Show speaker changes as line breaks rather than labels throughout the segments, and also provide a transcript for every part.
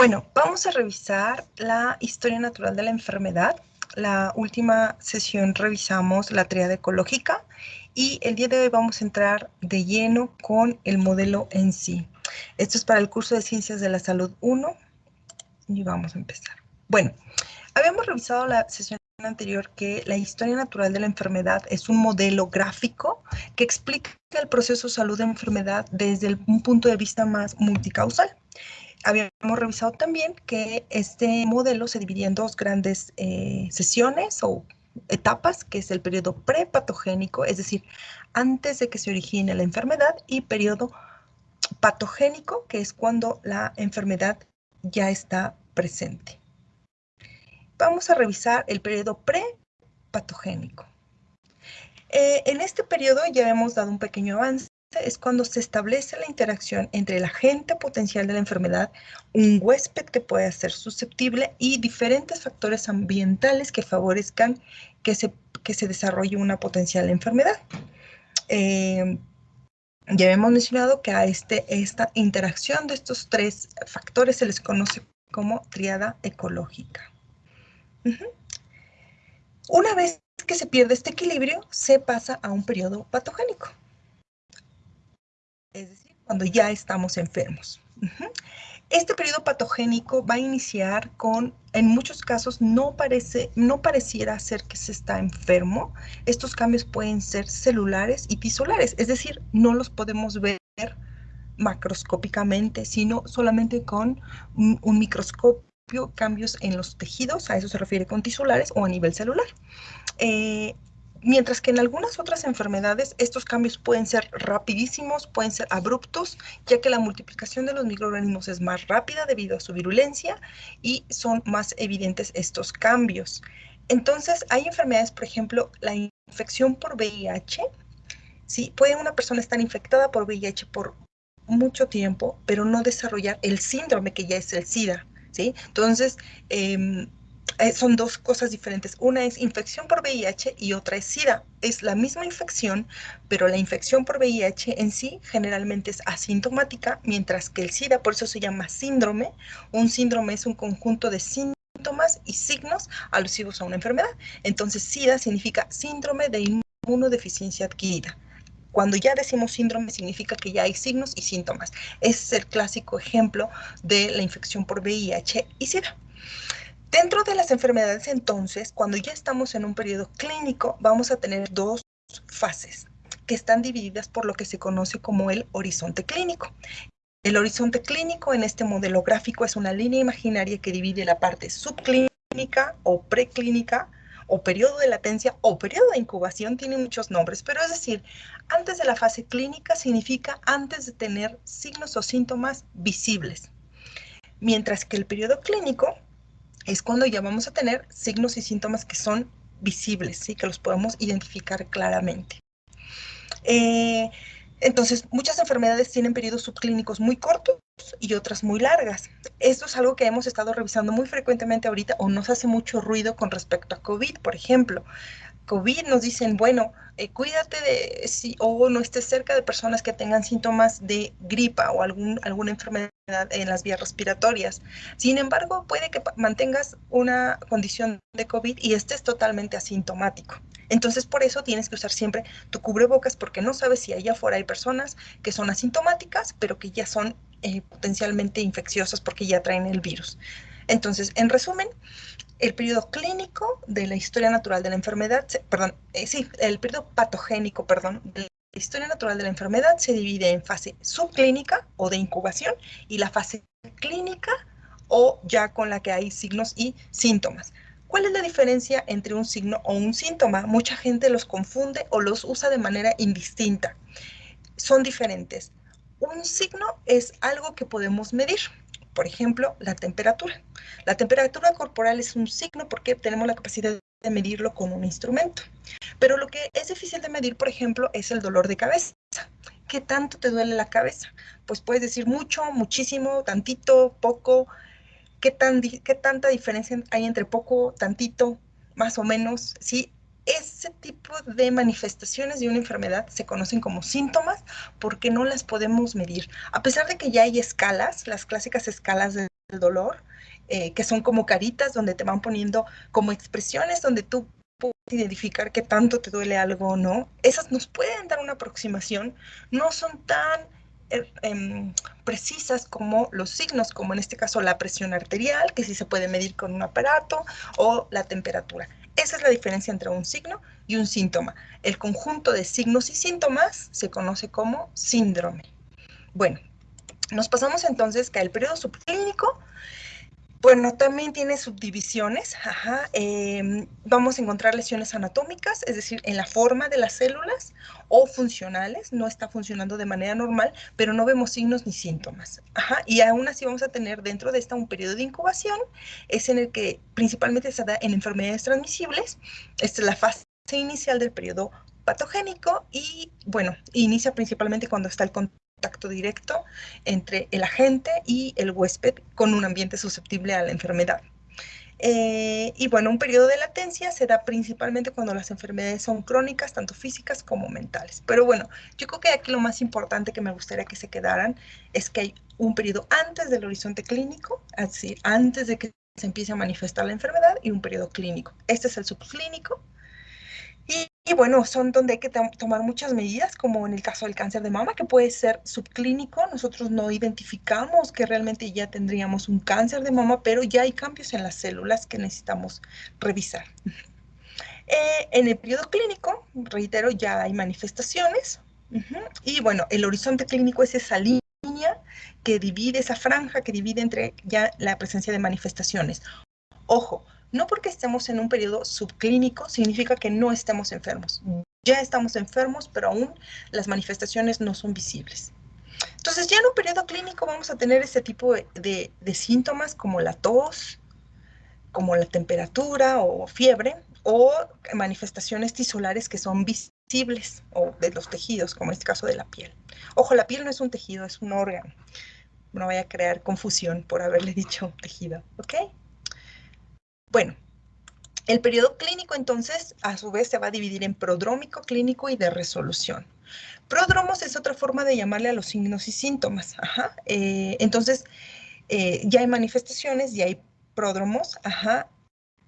Bueno, vamos a revisar la historia natural de la enfermedad. La última sesión revisamos la triada ecológica y el día de hoy vamos a entrar de lleno con el modelo en sí. Esto es para el curso de Ciencias de la Salud 1 y vamos a empezar. Bueno, habíamos revisado la sesión anterior que la historia natural de la enfermedad es un modelo gráfico que explica el proceso salud-enfermedad desde un punto de vista más multicausal. Habíamos revisado también que este modelo se dividía en dos grandes eh, sesiones o etapas, que es el periodo prepatogénico, es decir, antes de que se origine la enfermedad, y periodo patogénico, que es cuando la enfermedad ya está presente. Vamos a revisar el periodo prepatogénico. Eh, en este periodo ya hemos dado un pequeño avance es cuando se establece la interacción entre el agente potencial de la enfermedad, un huésped que pueda ser susceptible y diferentes factores ambientales que favorezcan que se, que se desarrolle una potencial enfermedad. Eh, ya hemos mencionado que a este, esta interacción de estos tres factores se les conoce como triada ecológica. Una vez que se pierde este equilibrio, se pasa a un periodo patogénico es decir, cuando ya estamos enfermos. Este periodo patogénico va a iniciar con, en muchos casos, no, parece, no pareciera ser que se está enfermo. Estos cambios pueden ser celulares y tisulares, es decir, no los podemos ver macroscópicamente, sino solamente con un, microscopio, cambios en los tejidos, a eso se refiere con tisulares o a nivel celular. Eh, Mientras que en algunas otras enfermedades estos cambios pueden ser rapidísimos, pueden ser abruptos, ya que la multiplicación de los microorganismos es más rápida debido a su virulencia y son más evidentes estos cambios. Entonces, hay enfermedades, por ejemplo, la infección por VIH. ¿sí? Puede una persona estar infectada por VIH por mucho tiempo, pero no desarrollar el síndrome que ya es el SIDA. ¿sí? Entonces, eh, eh, son dos cosas diferentes. Una es infección por VIH y otra es SIDA. Es la misma infección, pero la infección por VIH en sí generalmente es asintomática, mientras que el SIDA, por eso se llama síndrome. Un síndrome es un conjunto de síntomas y signos alusivos a una enfermedad. Entonces, SIDA significa síndrome de inmunodeficiencia adquirida. Cuando ya decimos síndrome significa que ya hay signos y síntomas. es el clásico ejemplo de la infección por VIH y SIDA. Dentro de las enfermedades, entonces, cuando ya estamos en un periodo clínico, vamos a tener dos fases que están divididas por lo que se conoce como el horizonte clínico. El horizonte clínico en este modelo gráfico es una línea imaginaria que divide la parte subclínica o preclínica o periodo de latencia o periodo de incubación, tiene muchos nombres, pero es decir, antes de la fase clínica significa antes de tener signos o síntomas visibles. Mientras que el periodo clínico es cuando ya vamos a tener signos y síntomas que son visibles, ¿sí? que los podemos identificar claramente. Eh, entonces, muchas enfermedades tienen periodos subclínicos muy cortos y otras muy largas. Esto es algo que hemos estado revisando muy frecuentemente ahorita o nos hace mucho ruido con respecto a COVID, por ejemplo. COVID nos dicen, bueno, eh, cuídate de si o no estés cerca de personas que tengan síntomas de gripa o algún, alguna enfermedad en las vías respiratorias. Sin embargo, puede que mantengas una condición de COVID y estés totalmente asintomático. Entonces, por eso tienes que usar siempre tu cubrebocas porque no sabes si allá afuera hay personas que son asintomáticas, pero que ya son eh, potencialmente infecciosas porque ya traen el virus. Entonces, en resumen, el periodo clínico de la historia natural de la enfermedad, perdón, eh, sí, el periodo patogénico, perdón, de la historia natural de la enfermedad se divide en fase subclínica o de incubación y la fase clínica o ya con la que hay signos y síntomas. ¿Cuál es la diferencia entre un signo o un síntoma? Mucha gente los confunde o los usa de manera indistinta. Son diferentes. Un signo es algo que podemos medir por ejemplo, la temperatura. La temperatura corporal es un signo porque tenemos la capacidad de medirlo con un instrumento. Pero lo que es difícil de medir, por ejemplo, es el dolor de cabeza. ¿Qué tanto te duele la cabeza? Pues puedes decir mucho, muchísimo, tantito, poco. ¿Qué, tan, qué tanta diferencia hay entre poco, tantito, más o menos? ¿Sí? Ese tipo de manifestaciones de una enfermedad se conocen como síntomas porque no las podemos medir. A pesar de que ya hay escalas, las clásicas escalas de dolor, eh, que son como caritas donde te van poniendo como expresiones donde tú puedes identificar qué tanto te duele algo o no. Esas nos pueden dar una aproximación, no son tan eh, em, precisas como los signos, como en este caso la presión arterial, que sí se puede medir con un aparato, o la temperatura. Esa es la diferencia entre un signo y un síntoma. El conjunto de signos y síntomas se conoce como síndrome. Bueno, nos pasamos entonces que el periodo subclínico bueno, también tiene subdivisiones. Ajá. Em, vamos a encontrar lesiones anatómicas, es decir, en la forma de las células o funcionales. No está funcionando de manera normal, pero no vemos signos ni síntomas. Ajá. Y aún así vamos a tener dentro de esta un periodo de incubación. Es en el que principalmente se da en enfermedades transmisibles. Esta es la fase inicial del periodo patogénico y, bueno, inicia principalmente cuando está el contacto contacto directo entre el agente y el huésped con un ambiente susceptible a la enfermedad. Eh, y bueno, un periodo de latencia se da principalmente cuando las enfermedades son crónicas, tanto físicas como mentales. Pero bueno, yo creo que aquí lo más importante que me gustaría que se quedaran es que hay un periodo antes del horizonte clínico, decir, antes de que se empiece a manifestar la enfermedad y un periodo clínico. Este es el subclínico y, bueno, son donde hay que tomar muchas medidas, como en el caso del cáncer de mama, que puede ser subclínico. Nosotros no identificamos que realmente ya tendríamos un cáncer de mama, pero ya hay cambios en las células que necesitamos revisar. Eh, en el periodo clínico, reitero, ya hay manifestaciones. Y bueno, el horizonte clínico es esa línea que divide, esa franja que divide entre ya la presencia de manifestaciones. Ojo, no porque estemos en un periodo subclínico significa que no estemos enfermos. Ya estamos enfermos, pero aún las manifestaciones no son visibles. Entonces ya en un periodo clínico vamos a tener este tipo de, síntomas como la tos, como la temperatura o fiebre, o manifestaciones tisolares que son visibles o de los tejidos, como en este caso de la piel. Ojo, la piel no es un tejido, es un órgano. No vaya a crear confusión por haberle dicho tejido, ¿ok? Bueno, el periodo clínico entonces a su vez se va a dividir en prodrómico, clínico y de resolución. Pródromos es otra forma de llamarle a los signos y síntomas. Ajá. Eh, entonces, eh, ya hay manifestaciones, ya hay pródromos, ajá,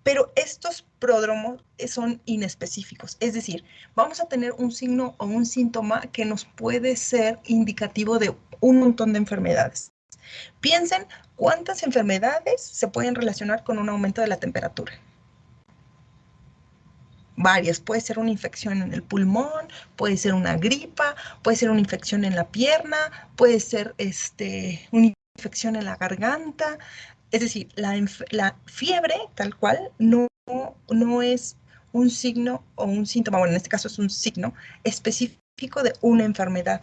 pero estos pródromos son inespecíficos. Es decir, vamos a tener un signo o un síntoma que nos puede ser indicativo de un montón de enfermedades. Piensen cuántas enfermedades se pueden relacionar con un aumento de la temperatura. Varias, puede ser una infección en el pulmón, puede ser una gripa, puede ser una infección en la pierna, puede ser este, una infección en la garganta. Es decir, la, fiebre tal cual no, no es un signo o un síntoma, bueno, en este caso es un signo específico de una enfermedad.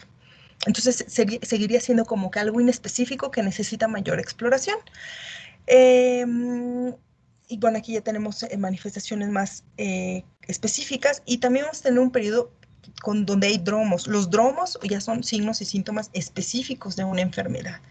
Entonces seguiría siendo como que algo inespecífico que necesita mayor exploración. Em, y bueno, aquí ya tenemos eh, manifestaciones más eh, específicas y también vamos a tener un periodo con, donde hay dromos. Los dromos ya son signos y síntomas específicos de una enfermedad.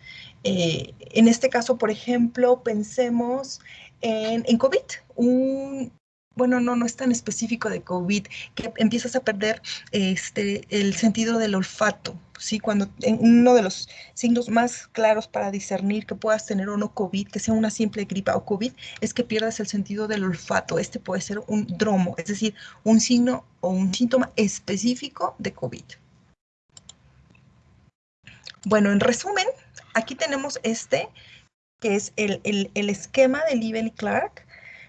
Eh, en este caso, por ejemplo, pensemos en, en COVID, un, bueno, no, no es tan específico de COVID, que empiezas a perder este, el sentido del olfato, ¿sí? Cuando uno de los signos más claros para discernir que puedas tener o no COVID, que sea una simple gripa o COVID, es que pierdas el sentido del olfato. Este puede ser un dromo, es decir, un signo o un síntoma específico de COVID. Bueno, en resumen, aquí tenemos este, que es el, el esquema de Liebel Clark,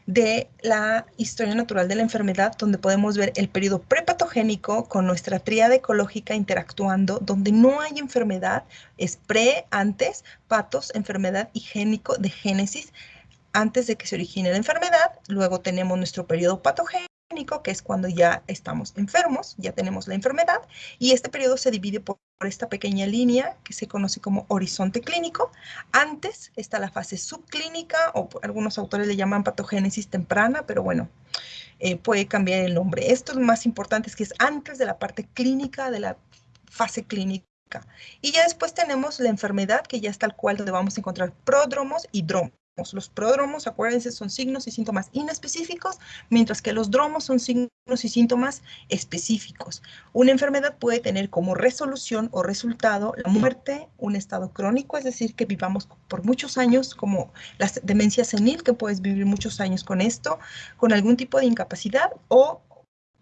de la historia natural de la enfermedad, donde podemos ver el periodo prepatogénico con nuestra tríada ecológica interactuando, donde no hay enfermedad, es pre, antes, patos, enfermedad y génico de génesis, antes de que se origine la enfermedad. Luego tenemos nuestro periodo patogénico, que es cuando ya estamos enfermos, ya tenemos la enfermedad, y este periodo se divide por, esta pequeña línea que se conoce como horizonte clínico. Antes está la fase subclínica, o algunos autores le llaman patogénesis temprana, pero bueno, eh, puede cambiar el nombre. Esto es más importante, es que es antes de la parte clínica, de la fase clínica. Y ya después tenemos la enfermedad, que ya es tal cual donde vamos a encontrar pródromos y dromos. Los prodromos, acuérdense, son signos y síntomas inespecíficos, mientras que los dromos son signos y síntomas específicos. Una enfermedad puede tener como resolución o resultado la muerte, un estado crónico, es decir, que vivamos por muchos años, como la demencia senil, que puedes vivir muchos años con esto, con algún tipo de incapacidad o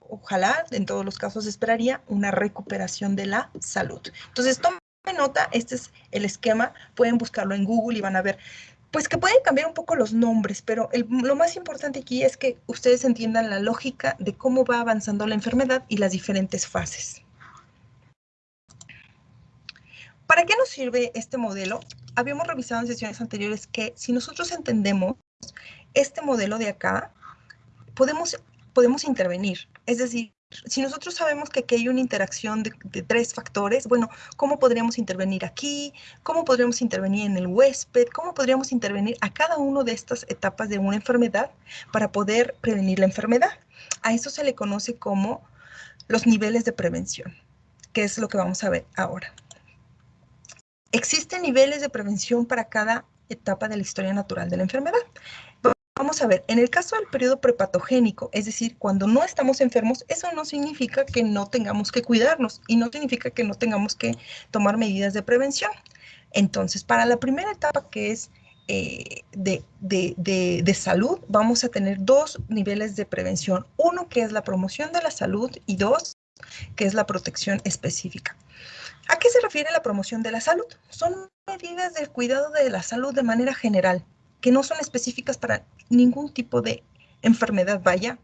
ojalá, en todos los casos esperaría, una recuperación de la salud. Entonces, tomen nota, este es el esquema, pueden buscarlo en Google y van a ver pues que pueden cambiar un poco los nombres, pero lo más importante aquí es que ustedes entiendan la lógica de cómo va avanzando la enfermedad y las diferentes fases. ¿Para qué nos sirve este modelo? Habíamos revisado en sesiones anteriores que si nosotros entendemos este modelo de acá, podemos, podemos intervenir. Es decir, si nosotros sabemos que aquí hay una interacción de, tres factores, bueno, ¿cómo podríamos intervenir aquí? ¿Cómo podríamos intervenir en el huésped? ¿Cómo podríamos intervenir a cada una de estas etapas de una enfermedad para poder prevenir la enfermedad? A eso se le conoce como los niveles de prevención, que es lo que vamos a ver ahora. Existen niveles de prevención para cada etapa de la historia natural de la enfermedad. Vamos a ver, en el caso del periodo prepatogénico, es decir, cuando no estamos enfermos, eso no significa que no tengamos que cuidarnos y no significa que no tengamos que tomar medidas de prevención. Entonces, para la primera etapa que es eh, de, de, salud, vamos a tener dos niveles de prevención. Uno que es la promoción de la salud y dos que es la protección específica. ¿A qué se refiere la promoción de la salud? Son medidas del cuidado de la salud de manera general, que no son específicas para ningún tipo de enfermedad, vaya,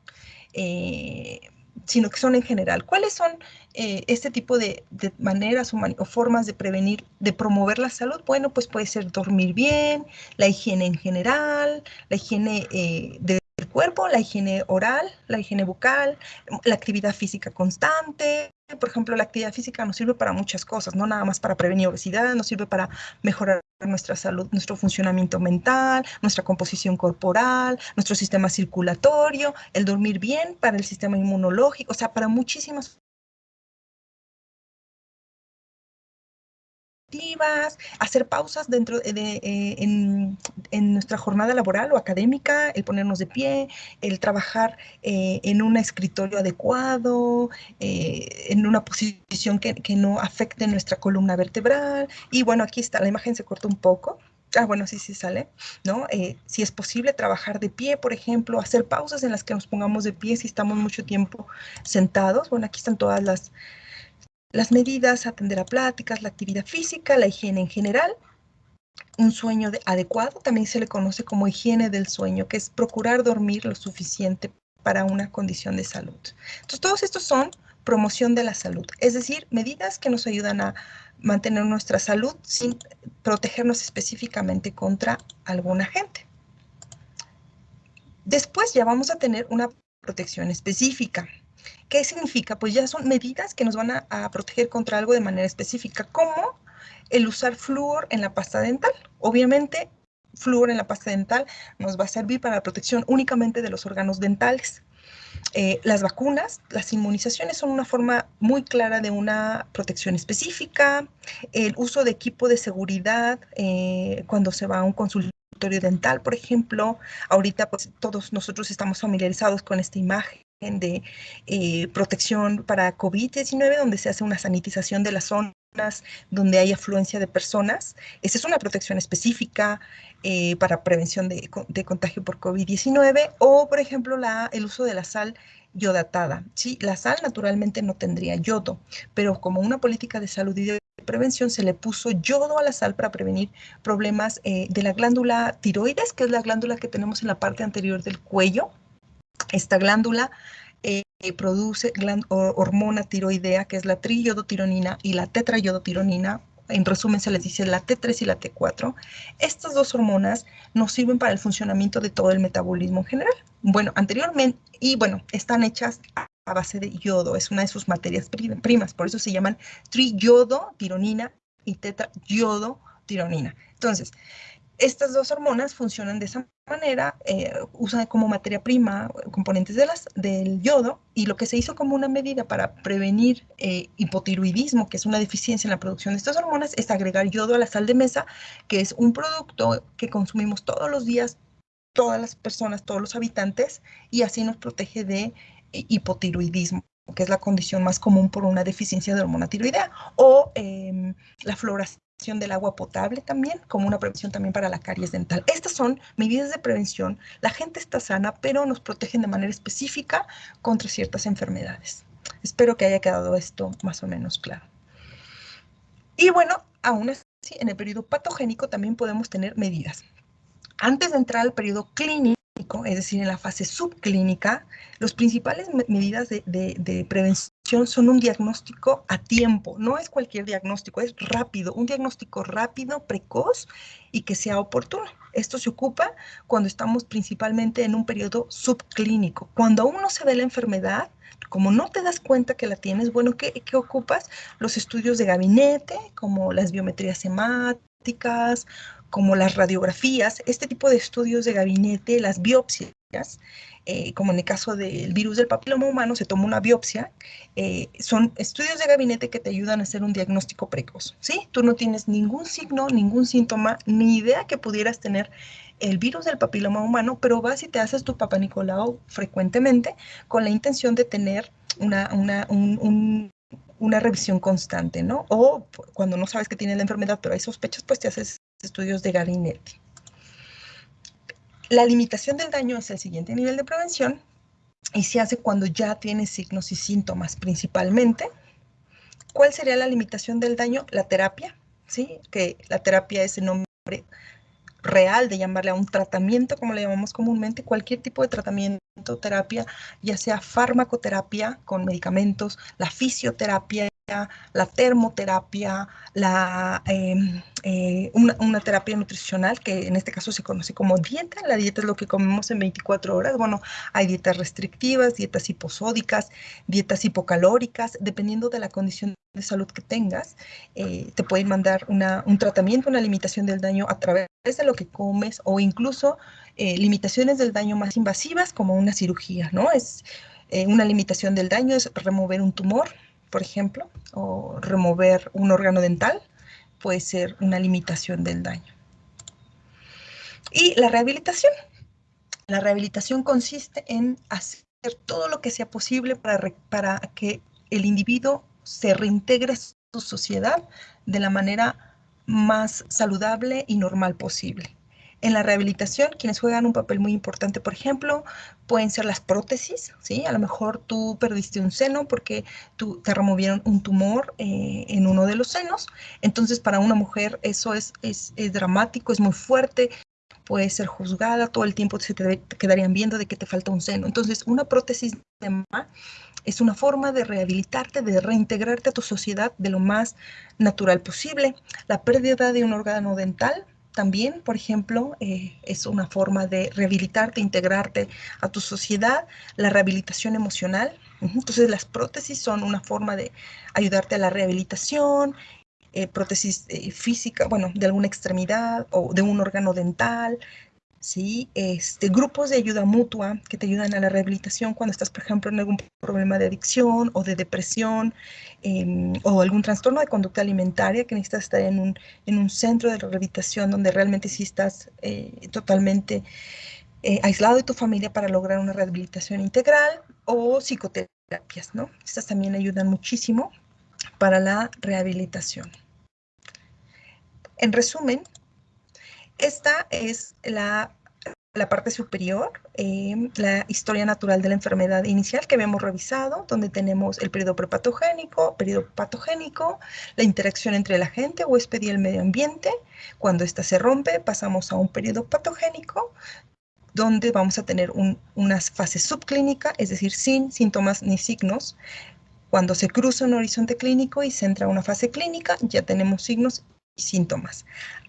eh, sino que son en general. ¿Cuáles son eh, este tipo de, maneras o, formas de prevenir, de promover la salud? Bueno, pues puede ser dormir bien, la higiene en general, la higiene eh, del cuerpo, la higiene oral, la higiene bucal, la actividad física constante, por ejemplo, la actividad física nos sirve para muchas cosas, no nada más para prevenir obesidad, nos sirve para mejorar nuestra salud, nuestro funcionamiento mental, nuestra composición corporal, nuestro sistema circulatorio, el dormir bien para el sistema inmunológico, o sea, para muchísimas hacer pausas dentro de, eh, en, nuestra jornada laboral o académica, el ponernos de pie, el trabajar eh, en un escritorio adecuado, eh, en una posición que, que, no afecte nuestra columna vertebral. Y bueno, aquí está, la imagen se corta un poco. Ah, bueno, sí, sí sale, ¿no? si es posible trabajar de pie, por ejemplo, hacer pausas en las que nos pongamos de pie si estamos mucho tiempo sentados. Bueno, aquí están todas las, las medidas, atender a pláticas, la actividad física, la higiene en general, un sueño adecuado, también se le conoce como higiene del sueño, que es procurar dormir lo suficiente para una condición de salud. Entonces, todos estos son promoción de la salud, es decir, medidas que nos ayudan a mantener nuestra salud sin protegernos específicamente contra alguna gente. Después ya vamos a tener una protección específica. ¿Qué significa? Pues ya son medidas que nos van a, proteger contra algo de manera específica, como el usar flúor en la pasta dental. Obviamente, flúor en la pasta dental nos va a servir para la protección únicamente de los órganos dentales. Eh, las vacunas, las inmunizaciones son una forma muy clara de una protección específica. El uso de equipo de seguridad eh, cuando se va a un consultorio dental, por ejemplo. Ahorita pues todos nosotros estamos familiarizados con esta imagen de eh, protección para COVID-19, donde se hace una sanitización de las zonas donde hay afluencia de personas. Esa es una protección específica eh, para prevención de, contagio por COVID-19 o, por ejemplo, el uso de la sal yodatada. Sí, la sal naturalmente no tendría yodo, pero como una política de salud y de prevención se le puso yodo a la sal para prevenir problemas eh, de la glándula tiroides, que es la glándula que tenemos en la parte anterior del cuello, esta glándula eh, produce hormona tiroidea, que es la triyodotironina y la tetrayodotironina. En resumen, se les dice la T3 y la T4. Estas dos hormonas nos sirven para el funcionamiento de todo el metabolismo en general. Bueno, anteriormente, y bueno, están hechas a base de yodo, es una de sus materias primas, por eso se llaman triyodotironina y tetrayodotironina. Entonces, estas dos hormonas funcionan de esa manera, eh, usan como materia prima componentes de las, del yodo y lo que se hizo como una medida para prevenir eh, hipotiroidismo, que es una deficiencia en la producción de estas hormonas, es agregar yodo a la sal de mesa, que es un producto que consumimos todos los días, todas las personas, todos los habitantes, y así nos protege de eh, hipotiroidismo que es la condición más común por una deficiencia de hormona tiroidea, o em, la floración del agua potable también, como una prevención también para la caries dental. Estas son medidas de prevención. La gente está sana, pero nos protegen de manera específica contra ciertas enfermedades. Espero que haya quedado esto más o menos claro. Y bueno, aún así, en el periodo patogénico también podemos tener medidas. Antes de entrar al periodo clínico, es decir, en la fase subclínica, las principales medidas de, prevención son un diagnóstico a tiempo. No es cualquier diagnóstico, es rápido, un diagnóstico rápido, precoz y que sea oportuno. Esto se ocupa cuando estamos principalmente en un periodo subclínico. Cuando aún no se ve la enfermedad, como no te das cuenta que la tienes, bueno, ¿qué, qué ocupas? Los estudios de gabinete, como las biometrías hemáticas, como las radiografías, este tipo de estudios de gabinete, las biopsias, eh, como en el caso del virus del papiloma humano, se toma una biopsia, eh, son estudios de gabinete que te ayudan a hacer un diagnóstico precoz, ¿sí? Tú no tienes ningún signo, ningún síntoma, ni idea que pudieras tener el virus del papiloma humano, pero vas y te haces tu papá Nicolau frecuentemente con la intención de tener una, una, una revisión constante, ¿no? O cuando no sabes que tienes la enfermedad, pero hay sospechas, pues te haces estudios de gabinete. La limitación del daño es el siguiente nivel de prevención y se hace cuando ya tienes signos y síntomas principalmente. ¿Cuál sería la limitación del daño? La terapia, ¿sí? Que la terapia es el nombre real de llamarle a un tratamiento, como le llamamos comúnmente, cualquier tipo de tratamiento, terapia, ya sea farmacoterapia con medicamentos, la fisioterapia, la termoterapia, la, em, eh, una, terapia nutricional que en este caso se conoce como dieta. La dieta es lo que comemos en 24 horas. Bueno, hay dietas restrictivas, dietas hiposódicas, dietas hipocalóricas, dependiendo de la condición de salud que tengas, eh, te pueden mandar un tratamiento, una limitación del daño a través de lo que comes o incluso eh, limitaciones del daño más invasivas como una cirugía, ¿no? Es una limitación del daño es remover un tumor, por ejemplo, o remover un órgano dental, puede ser una limitación del daño. Y la rehabilitación. La rehabilitación consiste en hacer todo lo que sea posible para, para que el individuo se reintegre a su sociedad de la manera más saludable y normal posible. En la rehabilitación, quienes juegan un papel muy importante, por ejemplo, pueden ser las prótesis, ¿sí? A lo mejor tú perdiste un seno porque tú, te removieron un tumor eh, en uno de los senos. Entonces, para una mujer eso es, es, dramático, es muy fuerte, puede ser juzgada, todo el tiempo se te, quedarían viendo de que te falta un seno. Entonces, una prótesis de mama es una forma de rehabilitarte, de reintegrarte a tu sociedad de lo más natural posible. La pérdida de un órgano dental también, por ejemplo, eh, es una forma de rehabilitarte, integrarte a tu sociedad, la rehabilitación emocional. Entonces, las prótesis son una forma de ayudarte a la rehabilitación, eh, prótesis eh, física, bueno, de alguna extremidad o de un órgano dental, ¿sí? Este, grupos de ayuda mutua que te ayudan a la rehabilitación cuando estás, por ejemplo, en algún problema de adicción o de depresión em, o algún trastorno de conducta alimentaria que necesitas estar en un, en un centro de rehabilitación donde realmente sí estás eh, totalmente eh, aislado de tu familia para lograr una rehabilitación integral o psicoterapias, ¿no? Estas también ayudan muchísimo para la rehabilitación. En resumen, esta es la, parte superior, em, la historia natural de la enfermedad inicial que habíamos revisado, donde tenemos el periodo prepatogénico, periodo patogénico, la interacción entre la gente, huésped y el medio ambiente. Cuando ésta se rompe, pasamos a un periodo patogénico, donde vamos a tener una fase subclínica, es decir, sin síntomas ni signos. Cuando se cruza un horizonte clínico y se entra a una fase clínica, ya tenemos signos síntomas.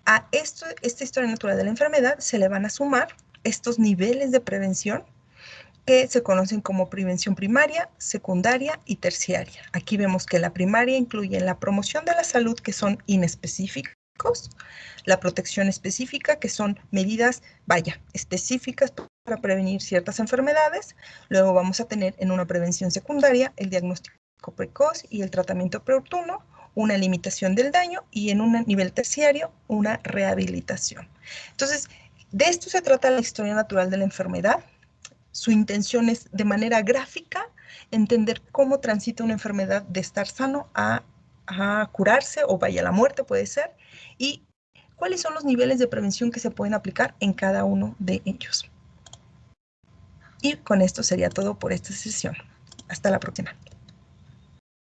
A esto, esta historia natural de la enfermedad se le van a sumar estos niveles de prevención que se conocen como prevención primaria, secundaria y terciaria. Aquí vemos que la primaria incluye la promoción de la salud, que son inespecíficos, la protección específica, que son medidas, vaya, específicas para prevenir ciertas enfermedades. Luego vamos a tener en una prevención secundaria el diagnóstico precoz y el tratamiento preoportuno, una limitación del daño y en un nivel terciario una rehabilitación. Entonces, de esto se trata la historia natural de la enfermedad. Su intención es de manera gráfica entender cómo transita una enfermedad de estar sano a, a curarse o vaya a la muerte puede ser y cuáles son los niveles de prevención que se pueden aplicar en cada uno de ellos. Y con esto sería todo por esta sesión. Hasta la próxima.